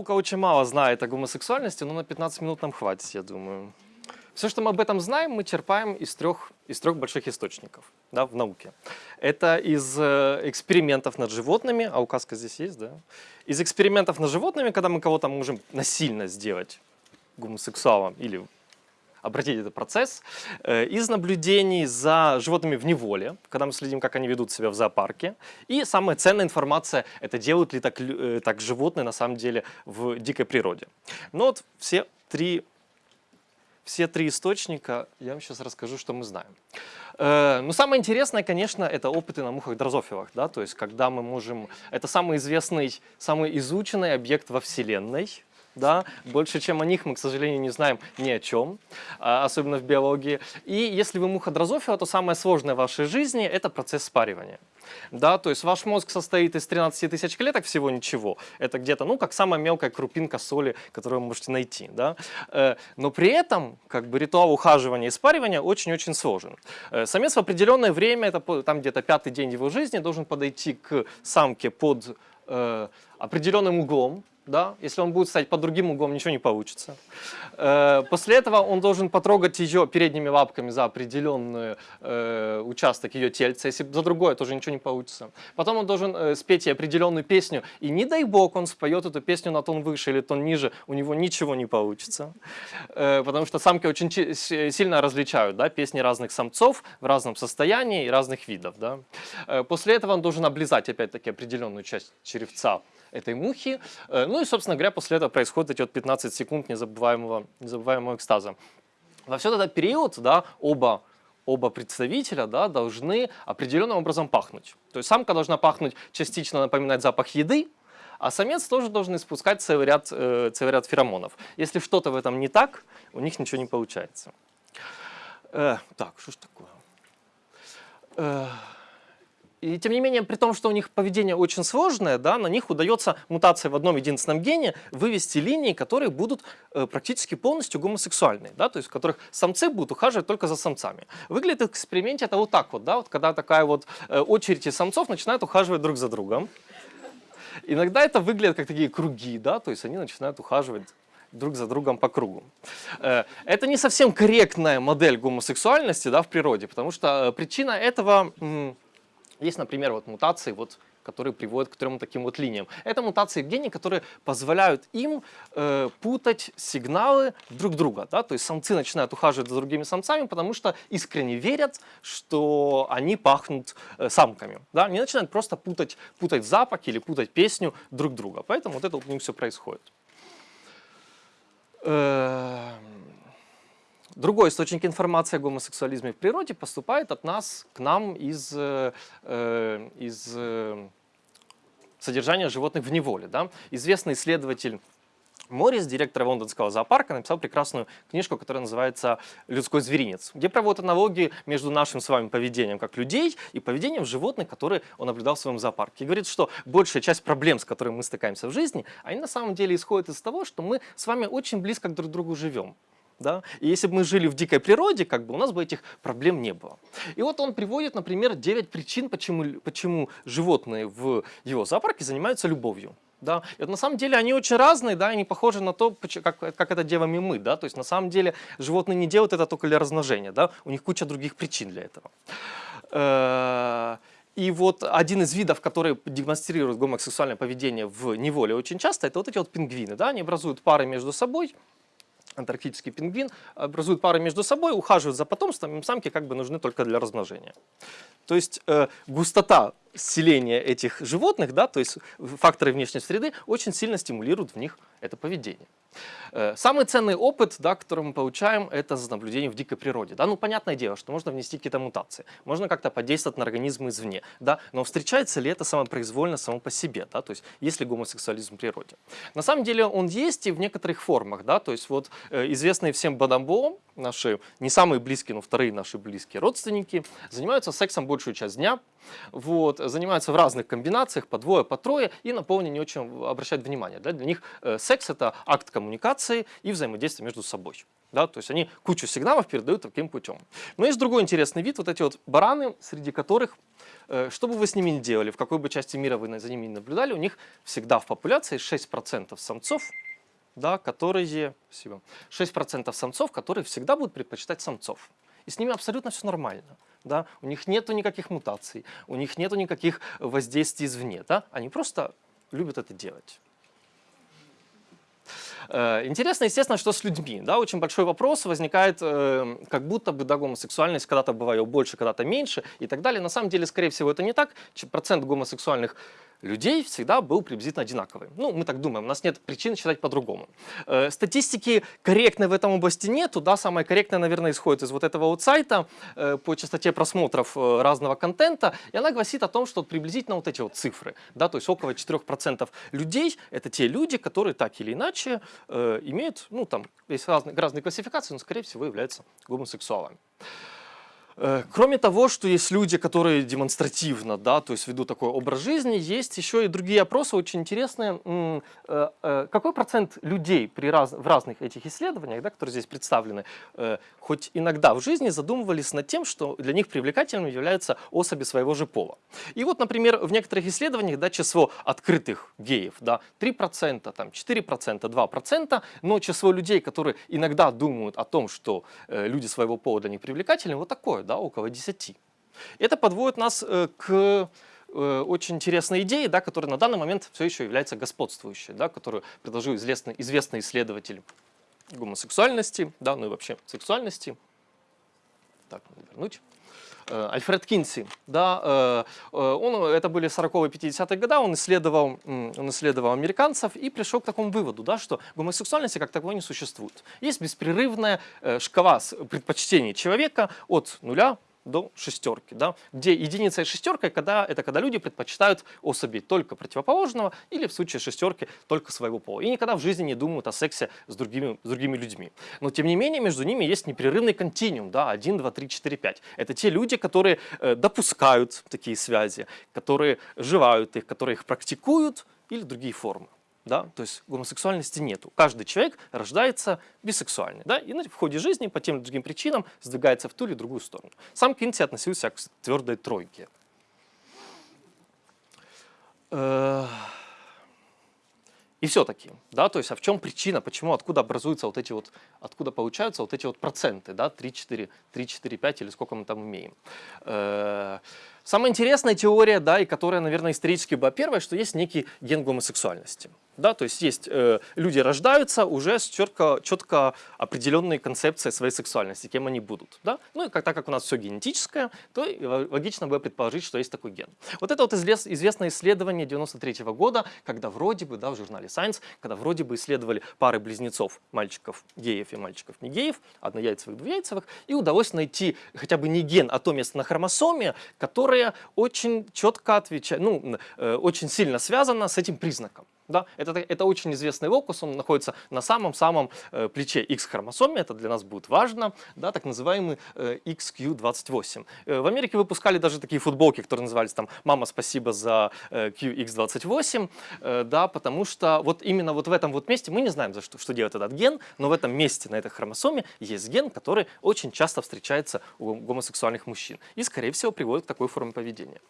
Наука очень мало знает о гомосексуальности, но на 15 минут нам хватит, я думаю. Все, что мы об этом знаем, мы черпаем из трех, из трех больших источников да, в науке. Это из э, экспериментов над животными, а указка здесь есть, да? Из экспериментов над животными, когда мы кого-то можем насильно сделать гомосексуалом или обратить этот процесс, э, из наблюдений за животными в неволе, когда мы следим, как они ведут себя в зоопарке. И самая ценная информация – это делают ли так, э, так животные на самом деле в дикой природе. Но вот все три, все три источника, я вам сейчас расскажу, что мы знаем. Э, но самое интересное, конечно, это опыты на мухах дрозофилах, да, то есть когда мы можем, это самый известный, самый изученный объект во Вселенной, да, больше, чем о них мы, к сожалению, не знаем ни о чем, а, особенно в биологии. И если вы муха дрозофила, то самое сложное в вашей жизни – это процесс спаривания. Да, то есть ваш мозг состоит из 13 тысяч клеток, всего ничего. Это где-то, ну, как самая мелкая крупинка соли, которую вы можете найти. Да? Э, но при этом, как бы, ритуал ухаживания и спаривания очень-очень сложен. Э, самец в определенное время, это там где-то пятый день его жизни, должен подойти к самке под э, определенным углом, да? Если он будет стоять под другим углом, ничего не получится. Э, после этого он должен потрогать ее передними лапками за определенный э, участок ее тельца. Если за другое, тоже ничего не получится. Потом он должен э, спеть ей определенную песню. И не дай бог он споет эту песню на тон выше или тон ниже, у него ничего не получится. Потому что самки очень сильно различают да, песни разных самцов в разном состоянии и разных видов. Да? После этого он должен облизать опять-таки определенную часть черевца этой мухи. Э, и, собственно говоря, после этого происходит эти вот 15 секунд незабываемого, незабываемого экстаза. Во все этот период да, оба оба представителя да, должны определенным образом пахнуть. То есть самка должна пахнуть частично напоминать запах еды, а самец тоже должен испускать целый ряд, э, целый ряд феромонов. Если что-то в этом не так, у них ничего не получается. Э, так, что ж такое? Э, и тем не менее, при том, что у них поведение очень сложное, да, на них удается мутация в одном единственном гене вывести линии, которые будут э, практически полностью гомосексуальные, да, то есть в которых самцы будут ухаживать только за самцами. Выглядит в эксперименте это вот так вот, да, вот когда такая вот э, очередь из самцов начинают ухаживать друг за другом. Иногда это выглядит как такие круги, да, то есть они начинают ухаживать друг за другом по кругу. Э, это не совсем корректная модель гомосексуальности да, в природе, потому что э, причина этого есть, например, вот мутации, вот, которые приводят к трем таким вот линиям. Это мутации в гене, которые позволяют им э, путать сигналы друг друга. Да? То есть самцы начинают ухаживать за другими самцами, потому что искренне верят, что они пахнут э, самками. Да? Они начинают просто путать, путать запах или путать песню друг друга. Поэтому вот это у них все происходит. Э Другой источник информации о гомосексуализме в природе поступает от нас к нам из, э, э, из э, содержания животных в неволе. Да? Известный исследователь Моррис, директор лондонского зоопарка, написал прекрасную книжку, которая называется «Людской зверинец», где проводят аналогии между нашим с вами поведением как людей и поведением животных, которые он наблюдал в своем зоопарке. И говорит, что большая часть проблем, с которыми мы стыкаемся в жизни, они на самом деле исходят из того, что мы с вами очень близко друг к другу живем. Да? И если бы мы жили в дикой природе, как бы у нас бы этих проблем не было. И вот он приводит, например, 9 причин, почему, почему животные в его зоопарке занимаются любовью. Да? И вот на самом деле они очень разные, да, они похожи на то, как, как это делаем и мы. Да? То есть на самом деле животные не делают это только для размножения, да? у них куча других причин для этого. Э, и вот один из видов, который демонстрирует гомосексуальное поведение в неволе очень часто, это вот эти вот пингвины. Да? Они образуют пары между собой, антарктический пингвин, образуют пары между собой, ухаживают за потомством, самки как бы нужны только для размножения. То есть э, густота селения этих животных, да, то есть факторы внешней среды, очень сильно стимулируют в них это поведение. Э, самый ценный опыт, да, который мы получаем, это за наблюдение в дикой природе. Да? Ну, понятное дело, что можно внести какие-то мутации, можно как-то подействовать на организмы извне, да? но встречается ли это самопроизвольно само по себе, да? то есть есть ли гомосексуализм в природе. На самом деле он есть и в некоторых формах, да? то есть вот э, известные всем бадамбо, наши не самые близкие, но вторые наши близкие родственники, занимаются сексом большую часть дня, вот, занимаются в разных комбинациях, по двое, по трое, и на полне не очень обращают внимание. Да? Для них э, секс – это акт коммуникации и взаимодействия между собой. Да, то есть они кучу сигналов передают таким путем. Но есть другой интересный вид, вот эти вот бараны, среди которых, э, что бы вы с ними ни делали, в какой бы части мира вы за ними не наблюдали, у них всегда в популяции 6% самцов, да, которые, спасибо, 6% самцов, которые всегда будут предпочитать самцов. И с ними абсолютно все нормально. Да? У них нет никаких мутаций, у них нет никаких воздействий извне. Да? Они просто любят это делать. Э, интересно, естественно, что с людьми. Да, очень большой вопрос возникает, э, как будто бы да, гомосексуальность когда-то бывает больше, когда-то меньше и так далее. На самом деле, скорее всего, это не так. Процент гомосексуальных людей всегда был приблизительно одинаковый. Ну, мы так думаем, у нас нет причин считать по-другому. Э, статистики корректной в этом области нету, да, самая корректная, наверное, исходит из вот этого вот сайта э, по частоте просмотров э, разного контента, и она гласит о том, что приблизительно вот эти вот цифры, да, то есть около 4% людей, это те люди, которые так или иначе имеют, ну, там, есть разные, разные классификации, но, скорее всего, являются гомосексуалами. Э, кроме того, что есть люди, которые демонстративно, да, то есть ведут такой образ жизни, есть еще и другие опросы очень интересные. Э, э, какой процент людей при раз, в разных этих исследованиях, да, которые здесь представлены, хоть иногда в жизни задумывались над тем, что для них привлекательным являются особи своего же пола. И вот, например, в некоторых исследованиях да, число открытых геев да, 3%, там, 4%, 2%, но число людей, которые иногда думают о том, что люди своего пола для них привлекательны, вот такое, да, около 10. Это подводит нас э, к э, очень интересной идее, да, которая на данный момент все еще является господствующей, да, которую предложил известный, известный исследователь гомосексуальности, да, ну и вообще сексуальности. Так, вернуть. Э, Альфред Кинси, да, он, это были 40-е 50-е годы, он исследовал, он исследовал американцев и пришел к такому выводу, да, что гомосексуальности как таковой не существует. Есть беспрерывная шкала предпочтений человека от нуля до шестерки, да, где единица и шестерка когда, это когда люди предпочитают особей только противоположного или в случае шестерки только своего пола. И никогда в жизни не думают о сексе с другими, с другими людьми. Но тем не менее между ними есть непрерывный континуум, да, 1, 2, 3, 4, 5. Это те люди, которые э, допускают такие связи, которые живают их, которые их практикуют или другие формы да, то есть гомосексуальности нету. Каждый человек рождается бисексуальный, да, и в ходе жизни по тем или другим причинам сдвигается в ту или другую сторону. Сам Кинти относился к твердой тройке. Э, и все-таки, да, то есть, а в чем причина, почему, откуда образуются вот эти вот, откуда получаются вот эти вот проценты, да, 3, 4, 3, 4, 5 или сколько мы там имеем. Э, самая интересная теория, да, и которая, наверное, исторически была первая, что есть некий ген гомосексуальности. Да, то есть есть э, люди рождаются уже с четко, четко определенной концепцией своей сексуальности, кем они будут. Да? Ну и как, так как у нас все генетическое, то логично было предположить, что есть такой ген. Вот это вот извест, известное исследование 93 -го года, когда вроде бы, да, в журнале Science, когда вроде бы исследовали пары близнецов, мальчиков геев и мальчиков не геев, однояйцевых, двуяйцевых, и удалось найти хотя бы не ген, а то место на хромосоме, которое очень четко отвечает, ну, э, очень сильно связано с этим признаком. Да? Это, это очень известный локус, он находится на самом-самом э, плече X-хромосоме, это для нас будет важно, да, так называемый э, XQ28. Э, в Америке выпускали даже такие футболки, которые назывались там «Мама, спасибо за э, QX28», э, да, потому что вот именно вот в этом вот месте, мы не знаем, за что, что делает этот ген, но в этом месте, на этой хромосоме, есть ген, который очень часто встречается у гомосексуальных мужчин и, скорее всего, приводит к такой форме поведения.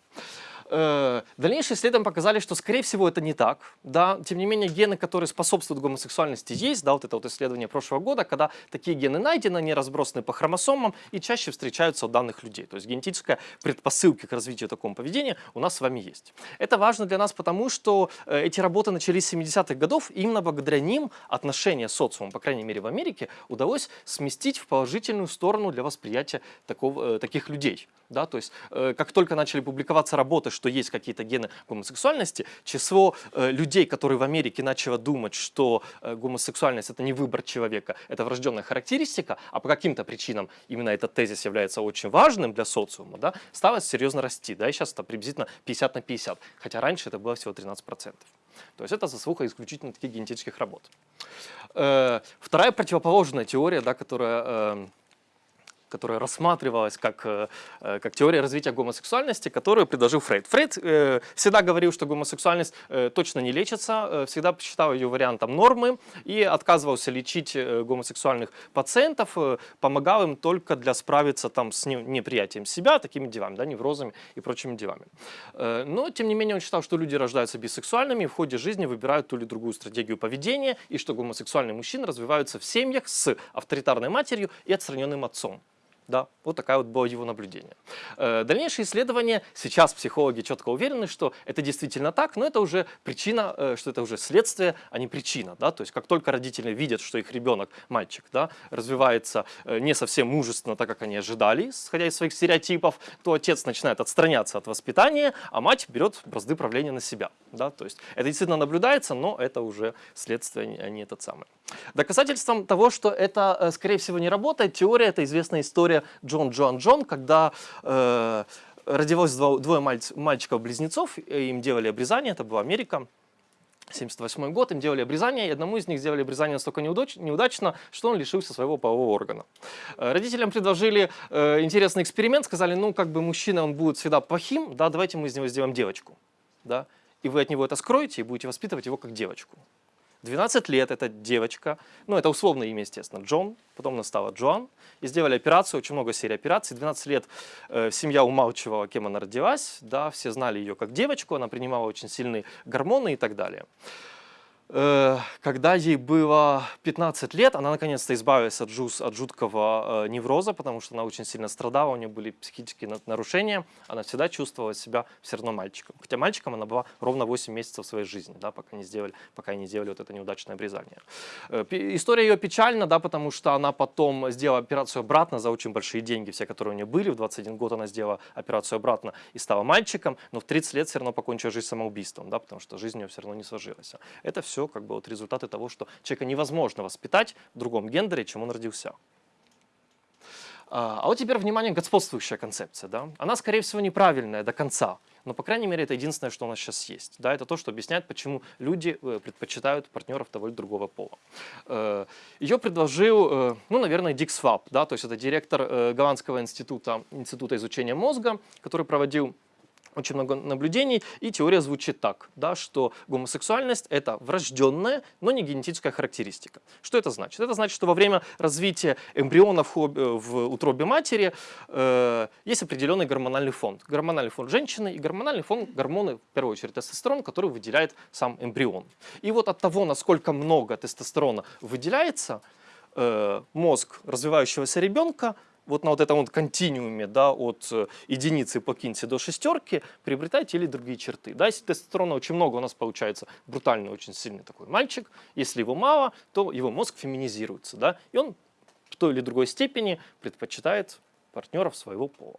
Э, дальнейшие исследования показали, что, скорее всего, это не так. Да? Тем не менее, гены, которые способствуют гомосексуальности, есть. Да, вот это вот исследование прошлого года, когда такие гены найдены, они разбросаны по хромосомам и чаще встречаются у данных людей. То есть генетическая предпосылка к развитию такого поведения у нас с вами есть. Это важно для нас потому, что э, эти работы начались с 70-х годов, и именно благодаря ним отношения с социумом, по крайней мере в Америке, удалось сместить в положительную сторону для восприятия такого, э, таких людей. Да? То есть как только начали публиковаться работы, что есть какие-то гены гомосексуальности, число э, людей, которые в Америке начало думать, что э, гомосексуальность это не выбор человека, это врожденная характеристика, а по каким-то причинам именно этот тезис является очень важным для социума, да, стало серьезно расти. Да, и сейчас это приблизительно 50 на 50, хотя раньше это было всего 13%. То есть это заслуга исключительно таких генетических работ. Э, вторая противоположная теория, да, которая э, которая рассматривалась как, э, э, как теория развития гомосексуальности, которую предложил Фрейд. Фрейд э, всегда говорил, что гомосексуальность э, точно не лечится, э, всегда считал ее вариантом нормы и отказывался лечить э, гомосексуальных пациентов, э, помогал им только для справиться там, с не- неприятием себя, такими делами, да, неврозами и прочими делами. Э, но, тем не менее, он считал, что люди рождаются бисексуальными и в ходе жизни выбирают ту или другую стратегию поведения, и что гомосексуальные мужчины развиваются в семьях с авторитарной матерью и отстраненным отцом. Да, вот такая вот было его наблюдение. Э, Дальнейшие исследования, сейчас психологи четко уверены, что это действительно так, но это уже причина, э, что это уже следствие, а не причина. Да? То есть как только родители видят, что их ребенок, мальчик, да, развивается э, не совсем мужественно, так как они ожидали, исходя из своих стереотипов, то отец начинает отстраняться от воспитания, а мать берет бразды правления на себя. Да? То есть это действительно наблюдается, но это уже следствие, а не этот самый. Доказательством того, что это, скорее всего, не работает, теория, это известная история Джон Джоан Джон, когда э, родилось дво- двое мальчиков-близнецов, им делали обрезание, это была Америка, 78 год, им делали обрезание, и одному из них сделали обрезание настолько неудач- неудачно, что он лишился своего полового органа. Э, Родителям предложили э, интересный эксперимент, сказали, ну, как бы мужчина, он будет всегда плохим, да, давайте мы из него сделаем девочку, да, и вы от него это скроете и будете воспитывать его как девочку. 12 лет эта девочка, ну это условное имя, естественно, Джон, потом она стала Джоан, и сделали операцию, очень много серий операций. 12 лет э, семья умалчивала, кем она родилась, да, все знали ее как девочку, она принимала очень сильные гормоны и так далее. Э, Когда ей было 15 лет, она наконец-то избавилась от, жус- от жуткого э, невроза, потому что она очень сильно страдала, у нее были психические на- нарушения, она всегда чувствовала себя все равно мальчиком. Хотя мальчиком она была ровно 8 месяцев своей жизни, да, пока, не сделали, пока не сделали вот это неудачное обрезание. Э, История ее печальна, да, потому что она потом сделала операцию обратно за очень большие деньги, все, которые у нее были. В 21 год она сделала операцию обратно и стала мальчиком, но в 30 лет все равно покончила жизнь самоубийством, да, потому что жизнь у нее все равно не сложилась. Это все как бы вот результаты того, что человека невозможно воспитать в другом гендере, чем он родился. А а вот теперь, внимание, господствующая концепция. Да? Она, скорее всего, неправильная до конца. Но, по крайней мере, это единственное, что у нас сейчас есть. Да? Это то, что объясняет, почему люди э, предпочитают партнеров того или другого пола. Э, Ее предложил, э, ну, наверное, Дик Сваб. Да? То есть это директор Голландского института, института изучения мозга, который проводил очень много наблюдений, и теория звучит так, да, что гомосексуальность – это врожденная, но не генетическая характеристика. Что это значит? Это значит, что во время развития эмбриона в, хоб- э, в утробе матери э, есть определенный гормональный фон. Гормональный фон женщины и гормональный фон гормоны, в первую очередь тестостерон, который выделяет сам эмбрион. И вот от того, насколько много тестостерона выделяется, э, мозг развивающегося ребенка вот на вот этом вот континууме, да, от э, единицы по кинси до шестерки приобретает те или другие черты. Да, если тестостерона очень много, у нас получается брутальный, очень сильный такой мальчик. Если его мало, то его мозг феминизируется, да, и он в той или другой степени предпочитает партнеров своего пола.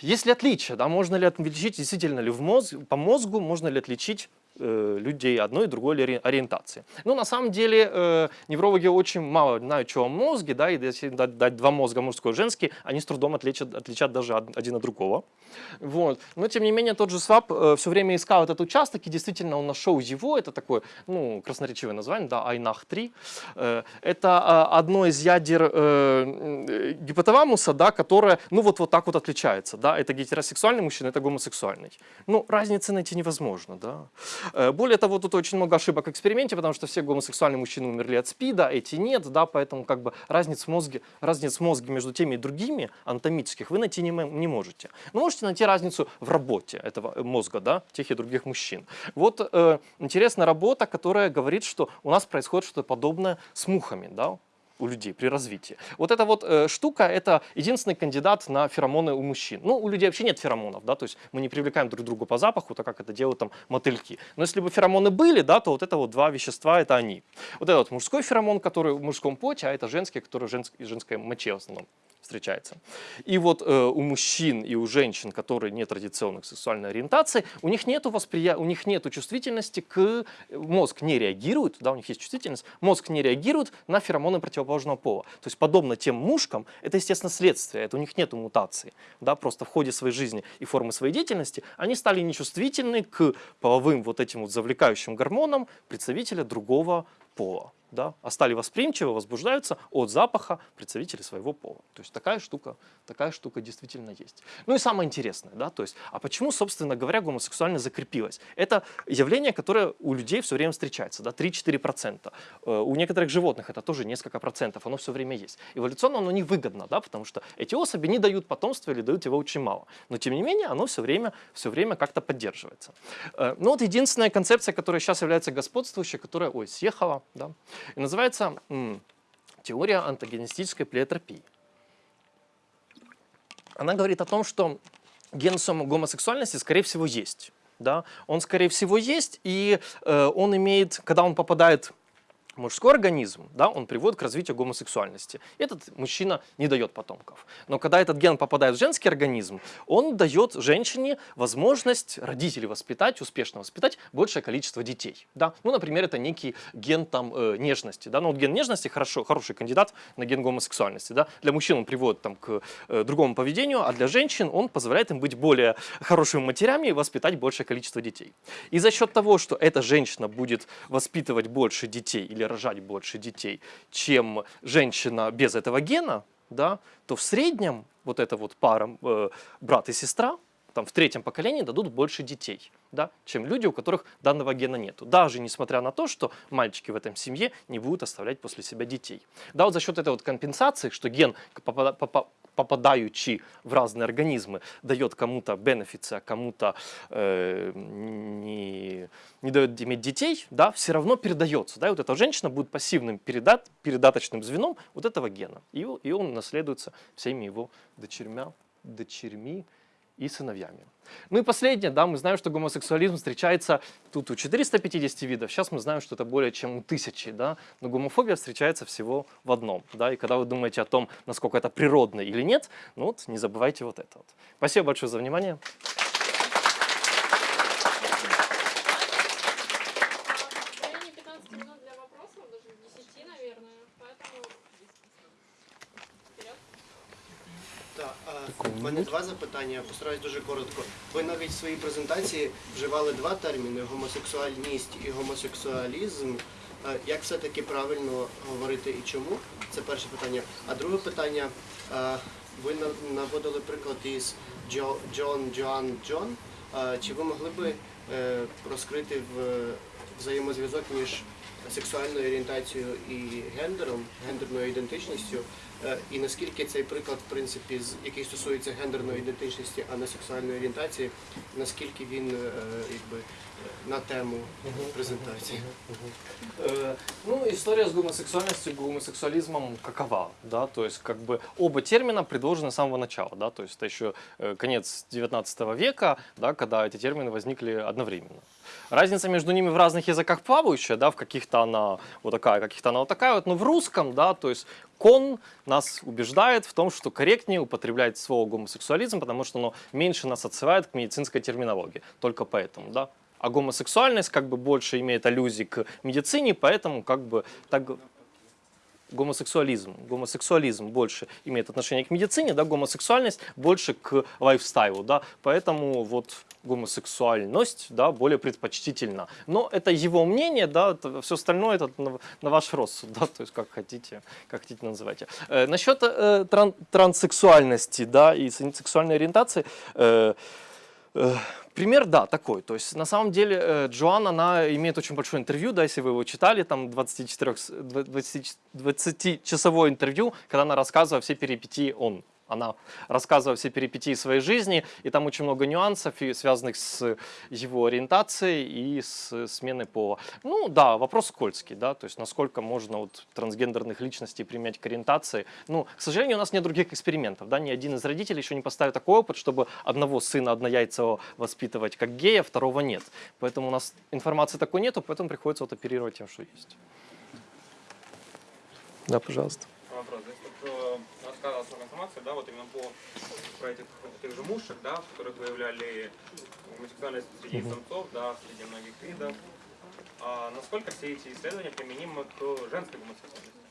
Есть ли отличия? Да? Можно ли отличить, действительно ли в мозг, по мозгу, можно ли отличить людей одной и другой ори- ориентации? Ну, на самом деле, э, неврологи очень мало знают, что о мозге, да, и если дать, дать два мозга, мужской и женский, они с трудом отличат, отличат даже од- один от другого. Вот. Но, тем не менее, тот же Свааб все время искал этот участок, и действительно он нашел его, это такое, ну, красноречивое название, да, INAH-3. Э, Это а, одно из ядер э, э, гипоталамуса, да, которое, ну, вот, вот так вот отличается, да, это гетеросексуальный мужчина, это гомосексуальный. Ну, разницы найти невозможно, да. Э, Более того, тут очень много ошибок в эксперименте, потому что все гомосексуальные мужчины умерли от СПИДа, эти нет, да, поэтому как бы разниц в мозге, разниц в мозге между теми и другими анатомических вы найти не, не можете. Но можете найти разницу в работе этого э, мозга, да, тех и других мужчин. Вот э, интересная работа, которая говорит, что у нас происходит что-то подобное с мухами, да, у людей при развитии. Вот эта вот э, штука – это единственный кандидат на феромоны у мужчин. Ну, у людей вообще нет феромонов, да, то есть мы не привлекаем друг друга по запаху, так как это делают там мотыльки. Но если бы феромоны были, да, то вот это вот два вещества – это они. Вот это вот мужской феромон, который в мужском поте, а это женский, который в женск- женской моче в основном встречается. И вот э, у мужчин и у женщин, которые нетрадиционных сексуальной ориентации, у них нету восприя... у них нету чувствительности к мозг не реагирует, да, у них есть чувствительность, мозг не реагирует на феромоны противоположного пола. То есть подобно тем мушкам, это естественно следствие, это у них нету мутации, да, просто в ходе своей жизни и формы своей деятельности они стали нечувствительны к половым вот этим вот завлекающим гормонам представителя другого пола. Да, а стали восприимчивы, возбуждаются от запаха представителей своего пола. То есть такая штука, такая штука действительно есть. Ну и самое интересное, да, то есть, а почему, собственно говоря, гомосексуальность закрепилась? Это явление, которое у людей все время встречается, да, 3-4%. Э, У некоторых животных это тоже несколько процентов, оно все время есть. Эволюционно оно невыгодно, да, потому что эти особи не дают потомства или дают его очень мало. Но тем не менее, оно все время, все время как-то поддерживается. Э, Ну вот единственная концепция, которая сейчас является господствующей, которая, ой, съехала, да, и называется теория антагонистической плеотропии. Она говорит о том, что ген гомосексуальности, скорее всего, есть. Да? Он, скорее всего, есть, и э, он имеет, когда он попадает мужской организм, да, он приводит к развитию гомосексуальности. Этот мужчина не дает потомков. Но когда этот ген попадает в женский организм, он дает женщине возможность родителей воспитать, успешно воспитать большее количество детей. Да? Ну, например, это некий ген там, э, нежности. Да? Ну, вот ген нежности хорошо, хороший кандидат на ген гомосексуальности. Да? Для мужчин он приводит там, к э, другому поведению, а для женщин он позволяет им быть более хорошими матерями и воспитать большее количество детей. И за счет того, что эта женщина будет воспитывать больше детей или рожать больше детей, чем женщина без этого гена, да, то в среднем вот эта вот пара э, брат и сестра там, в третьем поколении дадут больше детей, да, чем люди, у которых данного гена нету. Даже несмотря на то, что мальчики в этом семье не будут оставлять после себя детей. Да, вот за счет этой вот компенсации, что ген, попадающий в разные организмы, дает кому-то бенефиты, а кому-то э, не, не дает иметь детей, да, все равно передается. Да, и вот эта женщина будет пассивным передат, передаточным звеном вот этого гена. И, и он наследуется всеми его дочерьмя, дочерьми и сыновьями. Ну и последнее, да, мы знаем, что гомосексуализм встречается тут у 450 видов, сейчас мы знаем, что это более чем у тысячи, да, но гомофобия встречается всего в одном, да, и когда вы думаете о том, насколько это природно или нет, ну вот не забывайте вот это вот. Спасибо большое за внимание. В мене два запитання, я постараюсь дуже коротко. Ви навіть в своїй презентації вживали два терміни гомосексуальність і гомосексуалізм. Е, Як все-таки правильно говорити і чому? Це перше питання. А друге питання, е, ви наводили приклад із Джо, Джон, Джоан, Джон. Е, Чи ви могли би розкрити взаємозв'язок між сексуальною орієнтацією і гендером, гендерною ідентичністю? Е, І наскільки цей приклад, в принципі, з- який стосується гендерної ідентичності, а не сексуальної орієнтації, наскільки він е, якби е, на тему презентації? Э, Ну, история с гомосексуальностью, гомосексуализмом какова, да, то есть как бы оба термина предложены с самого начала, да, то есть это еще э, конец 19 века, да, когда эти термины возникли одновременно. Разница между ними в разных языках плавающая, да, в каких-то она вот такая, каких-то она вот такая вот, но в русском, да, то есть кон нас убеждает в том, что корректнее употреблять слово гомосексуализм, потому что оно меньше нас отсылает к медицинской терминологии, только поэтому, да. А гомосексуальность как бы больше имеет аллюзии к медицине, поэтому как бы так гомосексуализм. Гомосексуализм больше имеет отношение к медицине, да, гомосексуальность больше к лайфстайлу, да, поэтому вот гомосексуальность, да, более предпочтительна. Но это его мнение, да, все остальное это на, на ваш розсуд, да, то есть как хотите, как хотите называйте. Э, насчет э, тран- транссексуальности, да, и сексуальной ориентации, э, Э, Пример, да, такой. То есть, на самом деле, э, Джоан, она имеет очень большое интервью, да, если вы его читали, там 24, с- дв- 20 20-часовое интервью, когда она рассказывала все перипетии он. Она рассказывала все перипетии своей жизни, и там очень много нюансов, связанных с его ориентацией и с сменой пола. Ну да, вопрос скользкий, да, то есть насколько можно вот трансгендерных личностей применять к ориентации. Ну, к сожалению, у нас нет других экспериментов, да, ни один из родителей еще не поставил такой опыт, чтобы одного сына однояйцевого воспитывать как гея, второго нет. Поэтому у нас информации такой нету, поэтому приходится вот оперировать тем, что есть. Да, пожалуйста. Вопрос. Здесь тут э, рассказывалась много информации, да, вот именно по про этих, этих же мушек, да, в которых выявляли гомосексуальность среди самцов, да, среди многих видов. А насколько все эти исследования применимы к женской гомосексуальности?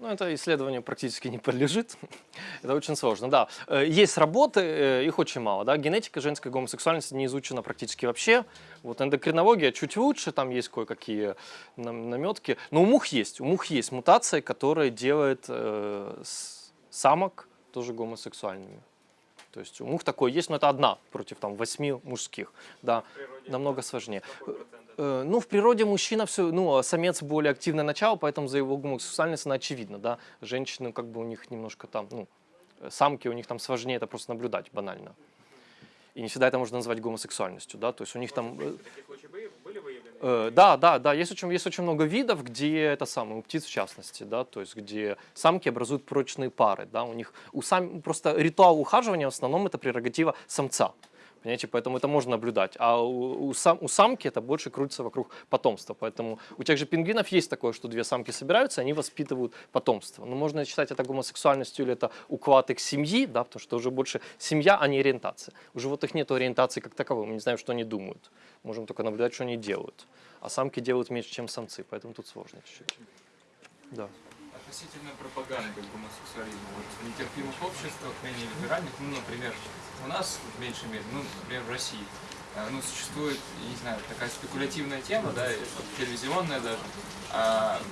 Ну, это исследованию практически не подлежит. это очень сложно, да. Э, Есть работы, э, их очень мало, да. Генетика женской гомосексуальности не изучена практически вообще. Вот эндокринология чуть лучше, там есть кое-какие нам- наметки. Но у мух есть, у мух есть мутация, которая делает э, самок тоже гомосексуальными. То есть у мух такое есть, но это одна против там восьми мужских, да, намного сложнее. это? Э, Ну, в природе мужчина все, ну, а самец более активное начало, поэтому за его гомосексуальность она очевидна, да. Женщины, как бы у них немножко там, ну, э, самки у них там сложнее это просто наблюдать банально. И не всегда это можно назвать гомосексуальностью, да, то есть у них там... э, Такие были- были? Э, да, да, да, есть очень, есть очень много видов, где это самое, у птиц в частности, да, то есть где самки образуют прочные пары, да, у них, у сам, просто ритуал ухаживания в основном это прерогатива самца, понимаете, поэтому это можно наблюдать, а у, у, сам, у самки это больше крутится вокруг потомства, поэтому у тех же пингвинов есть такое, что две самки собираются, они воспитывают потомство, но можно считать это гомосексуальностью или это уклад их семьи, да, потому что уже больше семья, а не ориентация. У животных нет ориентации как таковой, мы не знаем, что они думают, можем только наблюдать, что они делают. А самки делают меньше, чем самцы, поэтому тут сложно чуть-чуть. Да. Относительно пропаганды гомосексуализма вот, нетерпимых обществах, менее либеральных, ну, например, у нас в меньшей мере, ну, например, в России, э, ну, существует, не знаю, такая спекулятивная тема, да, телевизионная даже, а,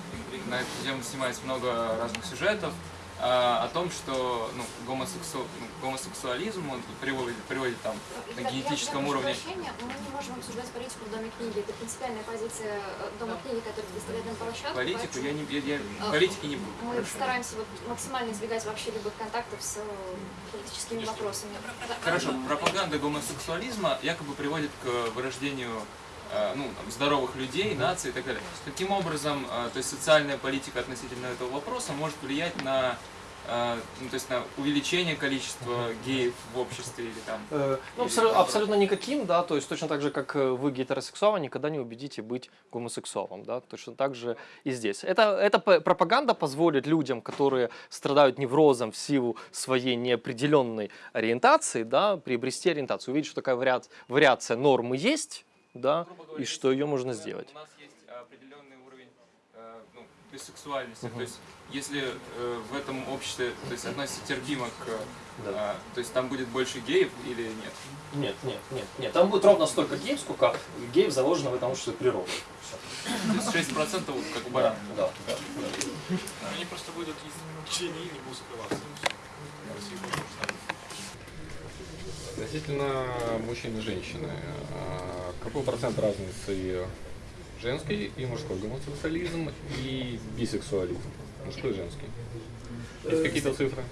на эту тему снимается много разных сюжетов, о том, что ну, гомосексу... ну, гомосексуализм он приводит, приводит там на генетическом я уровне прощения, мы не можем обсуждать политику в Доме книги. Это принципиальная позиция э, Дома книги, который предоставляет нам площадку. политику, поэтому я не я, я А, политики не буду. Мы Хорошо. стараемся вот максимально избегать вообще любых контактов с э, политическими вопросами. Да. Хорошо, пропаганда гомосексуализма якобы приводит к вырождению э, ну, там, здоровых людей, наций и так далее. Каким образом, э, то есть социальная политика относительно этого вопроса может влиять на, э, ну, то есть на увеличение количества геев в обществе или там? Э, Ну, Или абсолютно, наоборот. абсолютно никаким, да, то есть точно так же, как э, вы гетеросексуал, никогда не убедите быть гомосексуалом, да, точно так же и здесь. Это, эта пропаганда позволит людям, которые страдают неврозом в силу своей неопределенной ориентации, да, приобрести ориентацию, увидеть, что такая вариация, вариация нормы есть, да, говоря, и что ее можно сделать. У нас есть определенный уровень э, ну, бисексуальности. Мгм. То есть, если э, в этом обществе то есть, относится терпимо к... Да. э, то есть, там будет больше геев или нет? Нет, нет, нет, нет, там будет ровно столько геев, сколько геев заложено в этом обществе природой. То есть 6% вот как у барана. да, да. Они просто будут из течение и не будут скрываться. Потому что Относительно мужчин и женщины, а, какой процент разницы женский и мужской гомосексуализм и бисексуализм? Мужской и женский. Есть какие-то цифры?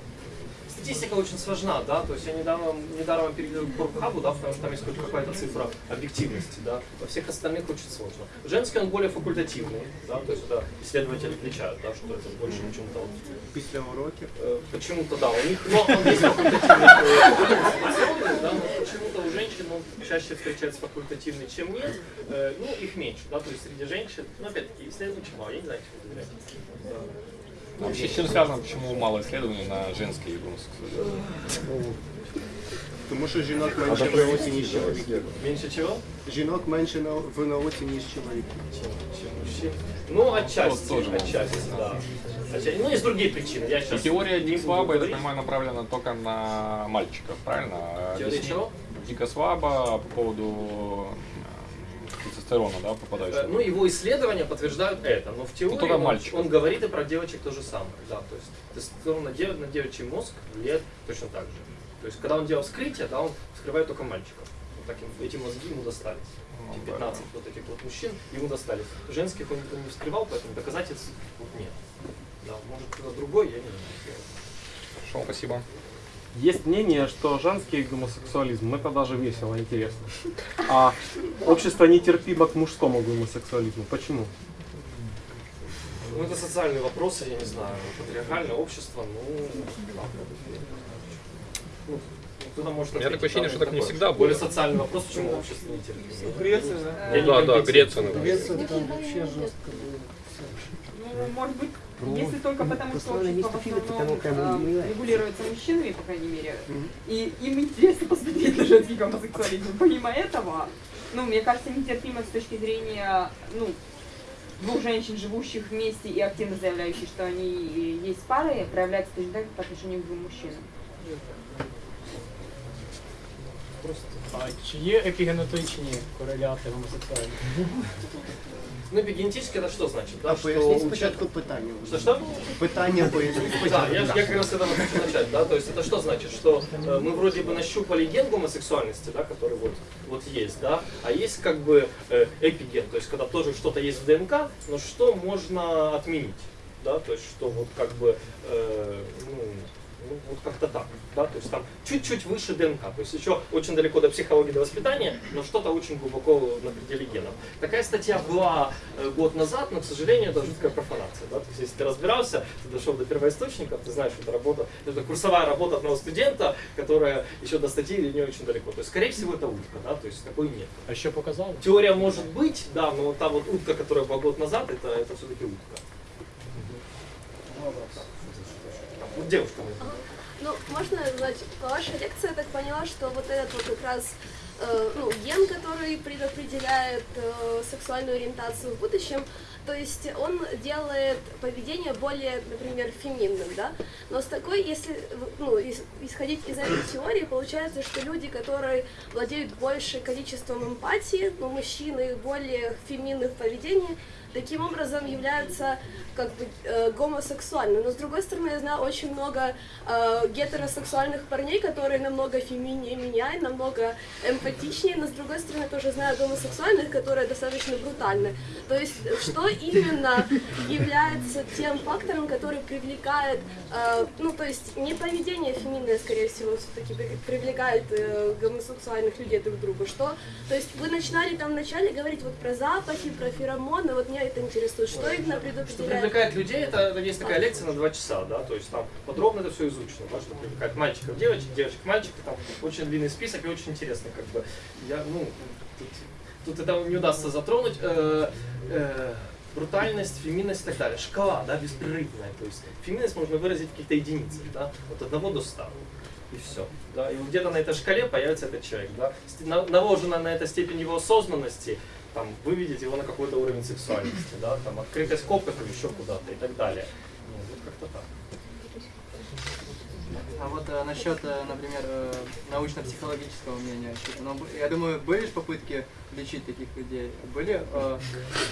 Статистика очень сложна, да, то есть я недавно, недаром переговорил к Порнхабу, да, потому что там есть хоть какая-то цифра объективности, да, во всех остальных очень сложно. Женский он более факультативный, да, то есть это исследователи отличают, да, что это больше почему-то вот, Після уроків. э, почему-то, да, у них, но он есть факультативный, да, но почему-то у женщин он чаще встречается факультативный, чем нет, Э, ну, их меньше, да, то есть среди женщин, ну, опять-таки, исследований мало, я не знаю, доверять. Вообще, с чем связано, почему мало исследований на женский гомосексуализм? Тому що жінок менше в науці, ніж чоловіків. Меньше чего? Жінок менше на- в науці, ніж чоловіків. чем мужчин. Ну, отчасти, тоже может отчасти, да. Отчасти. Ну, есть другие причины. Я И сейчас теория не буду Дикслаба, я так говорить. понимаю, направлена только на мальчиков, правильно? А Теория объясни- чего? Дикослаба по поводу э, тестостерона, да, Э, попадающего. Ну, его исследования подтверждают это, но в теории только он, он говорит и про девочек то же самое. Да, то есть тестостерон на, дев- на девичий мозг влияет точно так же. То есть, когда он делал вскрытие, да, он вскрывает только мальчиков. Вот таким, эти мозги ему достались. Ну, Эти да. 15 вот таких вот мужчин ему достались. Женских он, он не вскрывал, поэтому доказательств вот нет. Да, может кто-то другой, я не знаю. Хорошо, спасибо. Есть мнение, что женский гомосексуализм это даже весело, интересно. А общество нетерпимо к мужскому гомосексуализму. Почему? Ну, это социальные вопросы, я не знаю, патриархальное общество, ну, ну, кто-то может У меня такое ощущение, что так не всегда Более было. социальный вопрос, почему общество не терпит. Греция, да? Ну да, да. Греция, например. Ну, может быть, если только потому, что общество в основном э, регулируется мужчинами, по крайней мере, и им интересно посмотреть на женский гомосексуализм. Помимо этого, ну, мне кажется, нетерпимо с точки зрения, ну, двух женщин, живущих вместе и активно заявляющих, что они э, есть пары, проявляется точно так же по отношению к двум мужчинам. А чи є епігенетичні кореляти гомосексуальності? Ну, эпигенетически это что значит? А Да, поясніть у спочатку человека- питання. Что, что? Питання поясніть Да, спочатку. я, я как раз с этого хочу начать, да, то есть это что значит, что э, мы вроде бы нащупали ген гомосексуальности, да, который вот, вот есть, да, а есть как бы э, эпиген, то есть когда тоже что-то есть в ДНК, но что можно отменить, да, то есть что вот как бы, э, ну, ну, вот как-то так, да, то есть там чуть-чуть выше ДНК, то есть еще очень далеко до психологии, до воспитания, но что-то очень глубоко на пределе генов. Такая статья была э, год назад, но, к сожалению, это жуткая профанация, да, то есть если ты разбирался, ты дошел до первоисточников, ты знаешь, что это работа, это курсовая работа одного студента, которая еще до статьи не очень далеко, то есть, скорее всего, это утка, да, то есть такой нет. А що показали? Теория может быть, да, но та вот утка, которая была год назад, это, это все-таки утка. Вот девушка. Ну, можно, значит, по вашей лекции я так поняла, что вот этот вот как раз э, ну, ген, который предопределяет э, сексуальную ориентацию в будущем, то есть он делает поведение более, например, феминным, да? Но с такой, если ну, ис- исходить из этой теории, получается, что люди, которые владеют большим количеством эмпатии, ну, мужчины более феминны в поведении, таким образом являются как бы э, гомосексуальными. Но с другой стороны, я знаю очень много э, гетеросексуальных парней, которые намного феминнее меня, и намного эмпатичнее, но с другой стороны, тоже знаю гомосексуальных, которые достаточно брутальны. То есть, что именно является тем фактором, который привлекает, э, ну, то есть, не поведение феминное, скорее всего, все-таки привлекает э, гомосексуальных людей друг к другу, что, то есть, вы начинали там вначале говорить вот про запахи, про феромоны, вот меня это интересует, что именно Что предопределяет? привлекает людей, это есть такая лекция на два часа, да, то есть там подробно это все изучено, да, что привлекает мальчиков, девочек, девочек, мальчиков, там очень длинный список и очень интересно, как бы, я, ну, тут, тут это не удастся затронуть, э, э, брутальность, феминность и так далее, шкала, да, беспрерывная, то есть феминность можно выразить в каких-то единицах, да, от одного до ста. И все. Да, и где-то на этой шкале появится этот человек. Да. Наложена на это степень его осознанности, там, выведет его на какой-то уровень сексуальности, да, там, открытость или еще куда-то и так далее. Ну, вот как-то так. А вот э, насчет, э, например, э, научно-психологического мнения, ну, я думаю, были же попытки лечить таких людей? Были э,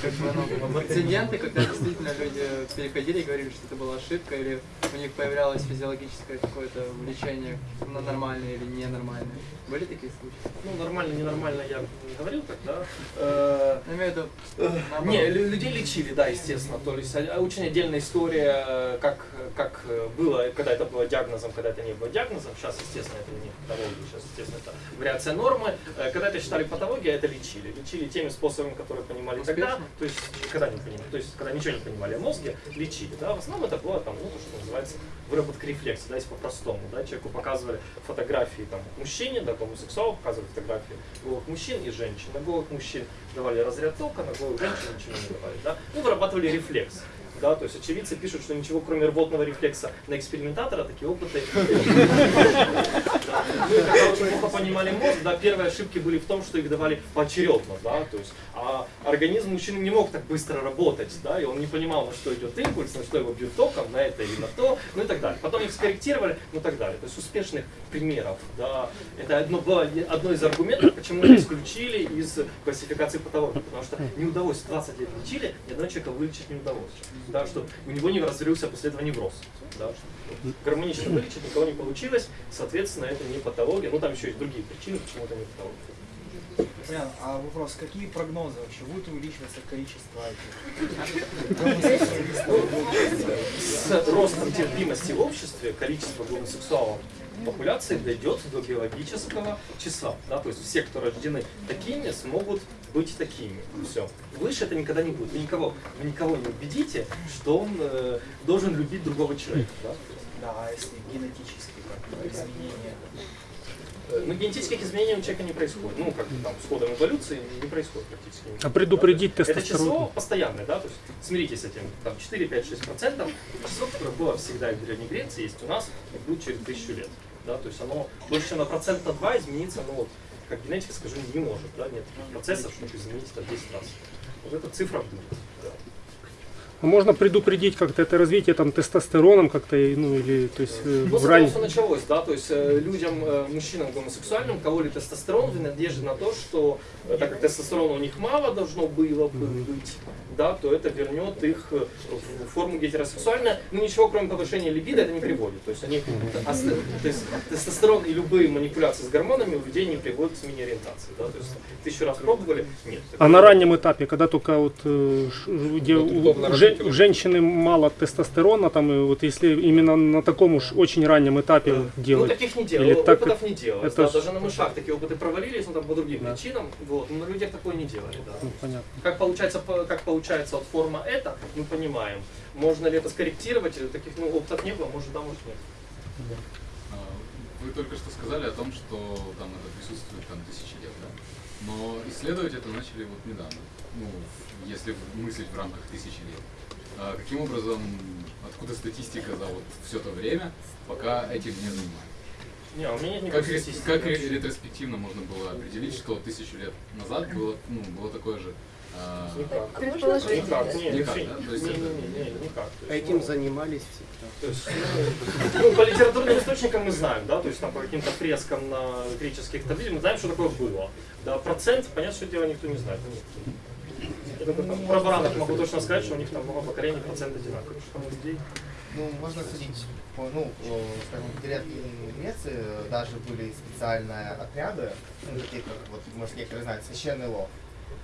как бы, ну, прецеденты, когда действительно люди переходили и говорили, что это была ошибка, или у них появлялось физиологическое какое-то влечение на нормальное или ненормальное? Были такие случаи? Ну, нормально, ненормально я не говорил так, да. Э, Я имею в виду, Э. Не, лю- людей лечили, да, естественно. То есть а- очень отдельная история, э, как, как э, было, когда это было диагнозом, когда это не было диагнозом. Сейчас, естественно, это не патология, сейчас, естественно, это вариация нормы. Э, Когда это считали патологией, это лечили. Лечили теми способами, которые понимали тогда. Успешно? То есть, когда не понимали, то есть, когда ничего не понимали о мозге, лечили. Да? В основном это было там, ну, то, что называется выработка рефлекса, да, если по-простому. Да? Человеку показывали фотографии там, мужчине, да, гомосексуалу показывали фотографии голых мужчин и женщин. На голых мужчин давали разряд тока, на голых женщин ничего не давали. Да? Ну, вырабатывали рефлекс. Да, то есть очевидцы пишут, что ничего кроме рвотного рефлекса на экспериментатора такие опыты. Ну, когда очень плохо понимали мозг, да, первые ошибки были в том, что их давали поочередно, да, то есть, а организм мужчины не мог так быстро работать, да, и он не понимал, на что идет импульс, на что его бьет током, на это или на то, ну и так далее. Потом их скорректировали, ну и так далее. То есть успешных примеров, да, это одно, было одно из аргументов, почему это исключили из классификации патологии, потому что не удалось, 20 лет лечили, ни одного человека вылечить не удалось, да, что у него не развился после этого невроз, да, что гармонично вылечить никого не получилось, соответственно, это не патология, ну там еще есть другие причины, почему это не патология. Понятно. А вопрос, какие прогнозы вообще? Будет увеличиваться количество С ростом терпимости в обществе количество гомосексуалов популяции дойдет до биологического числа. Да? То есть все, кто рождены такими, смогут быть такими. Все. Выше это никогда не будет. Вы никого, вы никого не убедите, что он э, должен любить другого человека. Да? Да, а если генетически как изменения? Э, Но генетических изменений у человека не происходит. Ну, как бы там с ходом эволюции не происходит практически. А предупредить Да, тестостерон? Это число постоянное, да, то есть смиритесь с этим, там 4, 5, 6 процентов, число, которое было всегда и в Древней Греции, есть у нас и будет через тысячу лет. Да, то есть оно больше чем на процент на 2 измениться, ну вот, как генетика, скажу, не может, да, нет процессов, чтобы изменить это в 10 раз. Вот эта цифра будет. А можно предупредить как-то это развитие там тестостероном как-то, ну или то есть э, Ну, в ране- все началось, да, то есть э, людям, э, мужчинам гомосексуальным кололи тестостерон в надежде на то, что э, так как тестостерона у них мало должно было бы быть, да, то это вернет их в форму гетеросексуальную. Ну ничего, кроме повышения либидо, это не приводит. То есть они, то есть тестостерон и любые манипуляции с гормонами у людей не приводят к смене ориентации, да, то есть тысячу раз пробовали, нет. А на раннем этапе, когда только вот э, где Вот у, женщины мало тестостерона, там и вот если именно на таком уж очень раннем этапе вот Ну, делать. таких не Или делалось, так опытов не делалось. это да, даже на мышах такие опыты провалились, но там по другим причинам. Вот, но на людях такое не делали, да. Ну, понятно. Как получается, по- как получается вот форма это, мы понимаем. Можно ли это скорректировать? Таких ну, опытов не было, может да, может нет. А, Вы только что сказали о том, что там это присутствует там тысячи лет, да? Но исследовать это начали вот недавно. Ну, если мыслить в рамках тысячи лет. А каким образом, откуда статистика за вот все то время, пока этим не занимались? Не, у меня нет Как, статистики как вообще. ретроспективно можно было определить, что вот тысячу лет назад было, ну, было такое же... а, Никак. Никак, не, Никак, да? То есть не, это- не, не, не, никак. То есть, Этим ну, занимались всегда. То есть, ну, ну, по литературным источникам мы знаем, да, то есть там по каким-то фрескам на греческих таблицах мы знаем, что такое было. Да, процент, понятно, что дело никто не знает. Ну, только там про баранов могу точно сказать, что у них там много поколений, процент одинаковый. Ну, можно судить, ну, э, скажем, в Древней Греции даже были специальные отряды, ну, такие как, вот, может, некоторые знают, священный лов.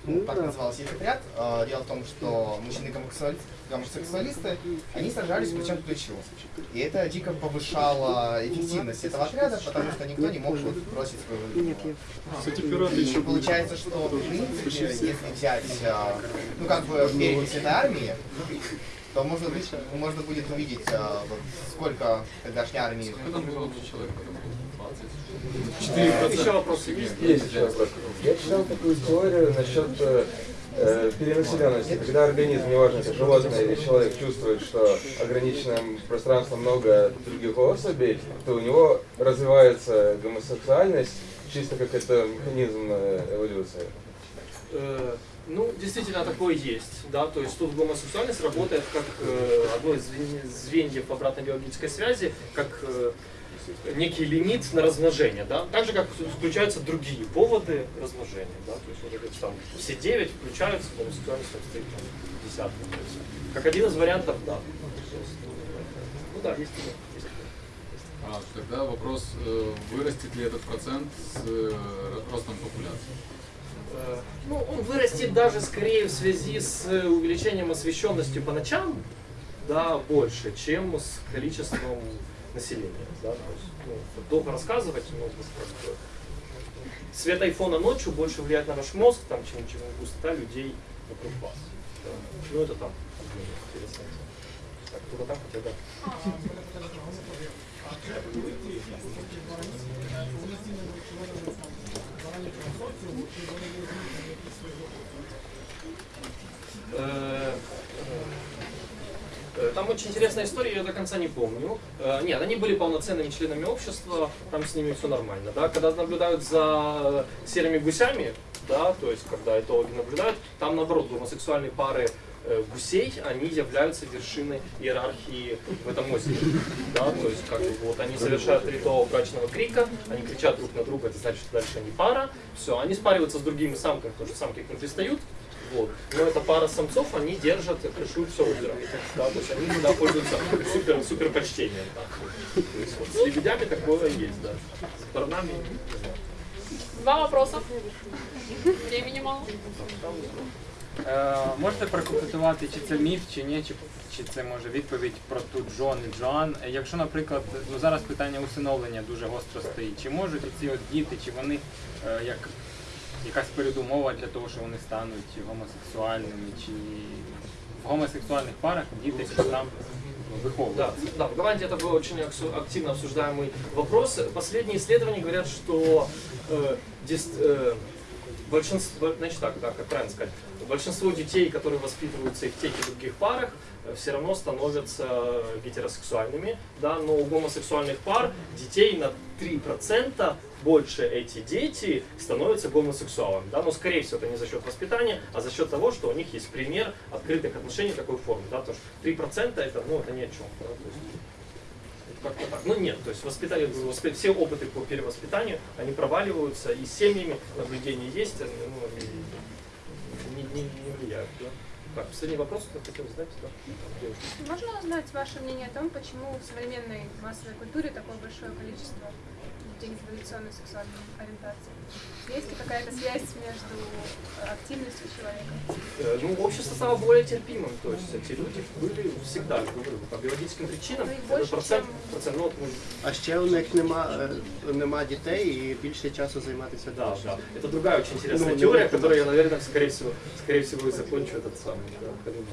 Ну, так назывался их отряд. Э, Дело в том, что мужчины-гомосексуали- гомосексуалисты, они сражались плечом к плечу. И это дико повышало эффективность этого отряда, потому что никто не мог вот бросить еще И получается, что в принципе, если взять, а, ну как бы перечень этой армии, то можно, быть- можно будет увидеть, а, вот сколько тогдашней армии. Сколько там было человек потом? 20? Еще вопросы есть? Есть еще вопрос. Я читал такую теорию насчет э, э, перенаселенности. Когда организм, неважно, это животное или человек, чувствует, что ограниченное пространство много других особей, то у него развивается гомосексуальность чисто как это механизм э, эволюции. Э, Ну, действительно, такое есть, да, то есть тут гомосексуальность работает как э, одно из звен- звеньев обратной биологической связи, как э, некий лимит на размножение, да, так же, как включаются другие поводы размножения, да, то есть вот эти там все девять включаются, гомосексуальность там стоит там десятка, есть как один из вариантов, да. Ну да, есть такое. А, тогда вопрос, э, вырастет ли этот процент с э, ростом популяции? Э, Ну, он вырастет даже скорее в связи с увеличением освещенности по ночам, да, больше, чем с количеством населения. Да, то есть, ну, долго рассказывать, но просто свет айфона ночью больше влияет на ваш мозг, там, чем, чем густота людей вокруг вас. Да. Ну, это там. ну, интересно. Так, кто-то там хотел, да. Э, Там очень интересная история, я до конца не помню. Э, Нет, они были полноценными членами общества, там с ними все нормально. Да? Когда наблюдают за серыми гусями, да, то есть когда этологи наблюдают, там наоборот гомосексуальные пары э, гусей, они являются вершиной иерархии в этом озере. Да? То есть как бы, вот они совершают ритуал брачного крика, они кричат друг на друга, это значит, что дальше они пара. Все, они спариваются с другими самками, потому что самки к ним пристают. Вот. Но эта пара самцов, они держат, крышуют все озеро. Да, то есть они всегда пользуются супер, супер почтением. Да. То есть вот с лебедями такое есть, да. С знаю. Два вопроса. Времени мало. Е, можете прокоментувати, чи це міф, чи ні, чи, чи це може відповідь про ту Джон і Джоан. Якщо, наприклад, ну зараз питання усиновлення дуже гостро стоїть, чи можуть ці от діти, чи вони е, як якась передумова для того, що вони стануть гомосексуальними, чи в гомосексуальних парах діти там? Да, да, в Голландии это был очень активно обсуждаемый вопрос. Последние исследования говорят, что э, э, большинство, значит так, да, как правильно сказать, большинство детей, которые воспитываются и в тех и других парах, все равно становятся гетеросексуальными, да, но у гомосексуальных пар детей на 3% больше эти дети становятся гомосексуалами, да, но скорее всего это не за счет воспитания, а за счет того, что у них есть пример открытых отношений такой формы, да, потому что 3% это, ну, это ни о чем, да, то есть, как-то так. Ну нет, то есть воспитание, воспи- все опыты по перевоспитанию, они проваливаются, и с семьями наблюдения есть, ну, и не, не, не влияют, да. Так, последний вопрос, кто хотел задать, да? Можно узнать ваше мнение о том, почему в современной массовой культуре такое большое количество людей нетрадиционной сексуальной ориентации? Есть ли какая-то связь между активностью человека? Э, Ну, общество стало более терпимым, то есть эти люди были всегда, я говорю, по биологическим причинам, Ну, их этот больше, процент, чем- процент, ну, вот мы А ще у них нема, е, нема дітей і більше часу займатися Да, творчістю. да. Это другая очень интересная Ну, теория, ну, которую я, наверное, скорее всего, скорее всего и закончу этот самый, да, Халима.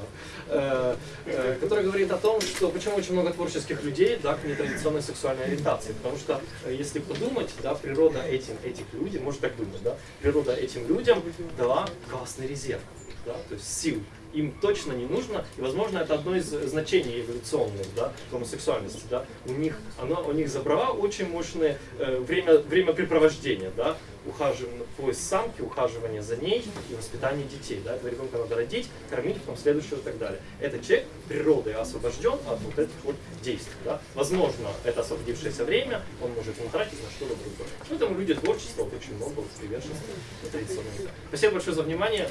Э, э, которая говорит о том, что почему очень много творческих людей, да, к нетрадиционной сексуальной ориентации. Потому что, э, если подумать, да, природа этим, этих людей, может так думать, да, природа этим людям дала классный резерв, да, то есть сил. Им точно не нужно, и, возможно, это одно из значений эволюционных, да, гомосексуальности, да. У них, оно, у них забрала очень мощное э, время, времяпрепровождения, да, ухаживание, поиск самки, ухаживание за ней и воспитание детей, да, этого ребенка надо родить, кормить, потом следующего и так далее. Этот человек природой освобожден от вот этих вот действий, да. Возможно, это освободившееся время он может не тратить на что-то другое. Поэтому люди творчества очень много вот приверженцев традиционным. Спасибо большое за внимание.